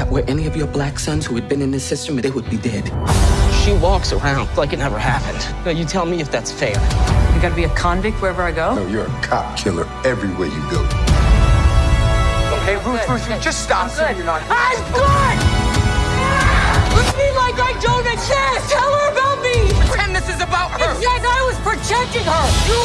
that were any of your black sons who had been in the system, they would be dead. She walks around like it never happened. Now, you tell me if that's fair. You gotta be a convict wherever I go? No, you're a cop killer everywhere you go. Okay, Ruth, Ruth, Ruth, just stop. I'm good. You're not. I'm good! Look at me like I don't exist! Tell her about me! Pretend this is about her. It said I was protecting her! You